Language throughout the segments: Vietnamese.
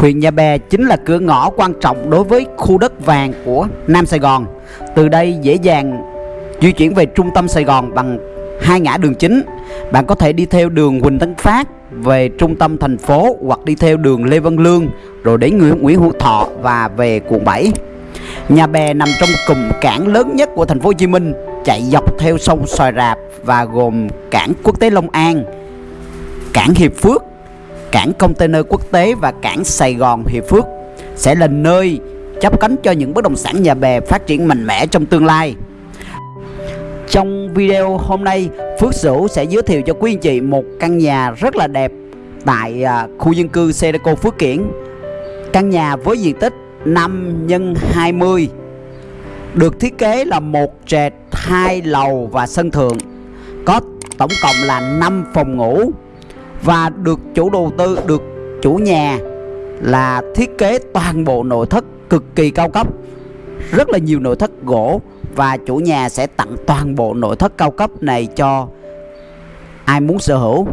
Huyện Nhà Bè chính là cửa ngõ quan trọng đối với khu đất vàng của Nam Sài Gòn. Từ đây dễ dàng di chuyển về trung tâm Sài Gòn bằng hai ngã đường chính. Bạn có thể đi theo đường Huỳnh Tấn Phát về trung tâm thành phố hoặc đi theo đường Lê Văn Lương rồi đến Nguyễn, Nguyễn Hữu Thọ và về quận 7. Nhà Bè nằm trong cụm cảng lớn nhất của thành phố Hồ Chí Minh, chạy dọc theo sông Xoài Rạp và gồm cảng quốc tế Long An, cảng Hiệp Phước, cảng container quốc tế và cảng Sài Gòn Hiệp Phước sẽ là nơi chấp cánh cho những bất động sản nhà bè phát triển mạnh mẽ trong tương lai. Trong video hôm nay, Phước Sửu sẽ giới thiệu cho quý anh chị một căn nhà rất là đẹp tại à, khu dân cư Sedeco Phước Kiển. Căn nhà với diện tích 5 x 20 được thiết kế là một trệt, hai lầu và sân thượng. Có tổng cộng là 5 phòng ngủ và được chủ đầu tư, được chủ nhà là thiết kế toàn bộ nội thất cực kỳ cao cấp. Rất là nhiều nội thất gỗ và chủ nhà sẽ tặng toàn bộ nội thất cao cấp này cho ai muốn sở hữu.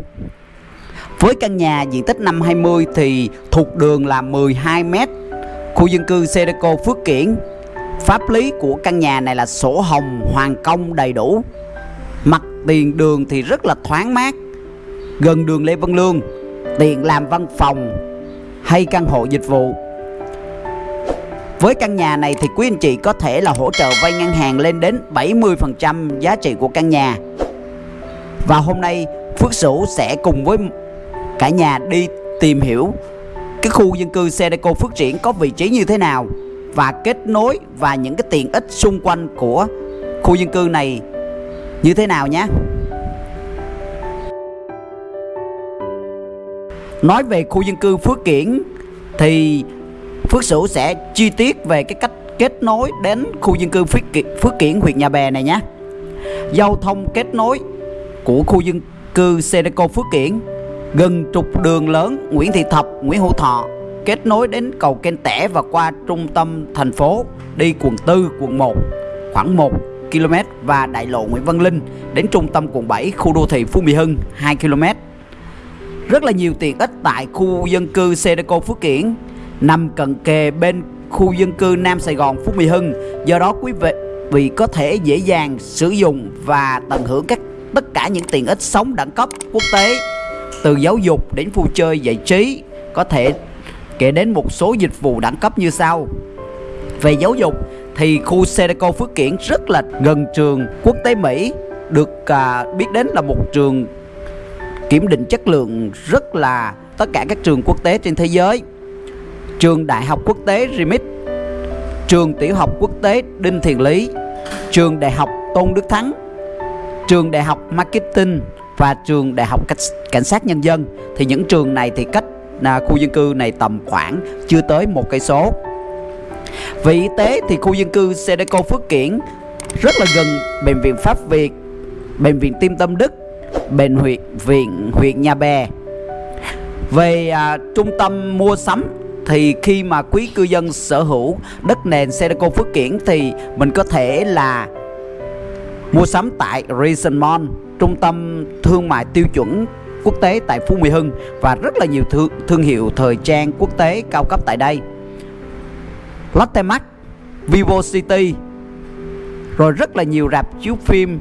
Với căn nhà diện tích 520 thì thuộc đường là 12 m khu dân cư Sedeco Phước Kiển. Pháp lý của căn nhà này là sổ hồng hoàn công đầy đủ. Mặt tiền đường thì rất là thoáng mát gần đường Lê Văn Lương, tiện làm văn phòng hay căn hộ dịch vụ. Với căn nhà này thì quý anh chị có thể là hỗ trợ vay ngân hàng lên đến 70% giá trị của căn nhà. Và hôm nay, Phước Sửu sẽ cùng với cả nhà đi tìm hiểu cái khu dân cư Sedeco Phước Triển có vị trí như thế nào và kết nối và những cái tiện ích xung quanh của khu dân cư này như thế nào nhé. Nói về khu dân cư Phước Kiển thì Phước Sửu sẽ chi tiết về cái cách kết nối đến khu dân cư Phước Kiển, Phước Kiển huyện Nhà Bè này nhé. Giao thông kết nối của khu dân cư Sedeco Phước Kiển gần trục đường lớn Nguyễn Thị Thập, Nguyễn Hữu Thọ kết nối đến cầu Kênh Tẻ và qua trung tâm thành phố đi quận 4, quận 1 khoảng 1 km và đại lộ Nguyễn Văn Linh đến trung tâm quận 7 khu đô thị Phú Mỹ Hưng 2 km rất là nhiều tiện ích tại khu dân cư Sedeco Phước Kiển nằm cận kề bên khu dân cư Nam Sài Gòn Phú Mỹ Hưng. Do đó quý vị vì có thể dễ dàng sử dụng và tận hưởng các tất cả những tiện ích sống đẳng cấp quốc tế từ giáo dục đến vui chơi giải trí có thể kể đến một số dịch vụ đẳng cấp như sau về giáo dục thì khu Sedeco Phước Kiển rất là gần trường quốc tế Mỹ được à, biết đến là một trường kiểm định chất lượng rất là tất cả các trường quốc tế trên thế giới. Trường đại học quốc tế Remit, trường tiểu học quốc tế Đinh Thiền Lý, trường đại học Tôn Đức Thắng, trường đại học Marketing và trường đại học cảnh sát nhân dân. Thì những trường này thì cách là khu dân cư này tầm khoảng chưa tới một cây số. Về y tế thì khu dân cư Sedeco Phước Kiển rất là gần bệnh viện Pháp Việt, bệnh viện Tim Tâm Đức bệnh huyện viện huyện Nhà Bè về à, trung tâm mua sắm thì khi mà quý cư dân sở hữu đất nền Sedeco Phước Kiển thì mình có thể là mua sắm tại Reason Mall trung tâm thương mại tiêu chuẩn quốc tế tại Phú Mỹ Hưng và rất là nhiều thương, thương hiệu thời trang quốc tế cao cấp tại đây. Lotte Mart, Vivo City rồi rất là nhiều rạp chiếu phim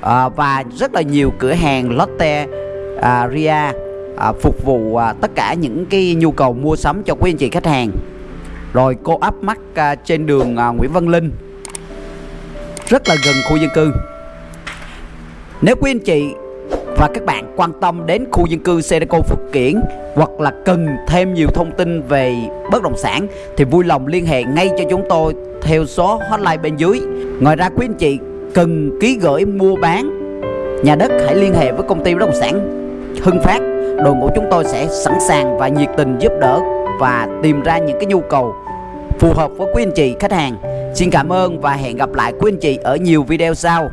à, và rất là nhiều cửa hàng Lotte à, Ria à, phục vụ à, tất cả những cái nhu cầu mua sắm cho quý anh chị khách hàng. Rồi cô áp mắt à, trên đường à, Nguyễn Văn Linh. Rất là gần khu dân cư. Nếu quý anh chị và các bạn quan tâm đến khu dân cư Sedeco Phước Kiển hoặc là cần thêm nhiều thông tin về bất động sản thì vui lòng liên hệ ngay cho chúng tôi theo số hotline bên dưới. Ngoài ra quý anh chị cần ký gửi mua bán. Nhà đất hãy liên hệ với công ty bất động sản Hưng Phát. Đội ngũ chúng tôi sẽ sẵn sàng và nhiệt tình giúp đỡ và tìm ra những cái nhu cầu phù hợp với quý anh chị, khách hàng. Xin cảm ơn và hẹn gặp lại quý anh chị ở nhiều video sau.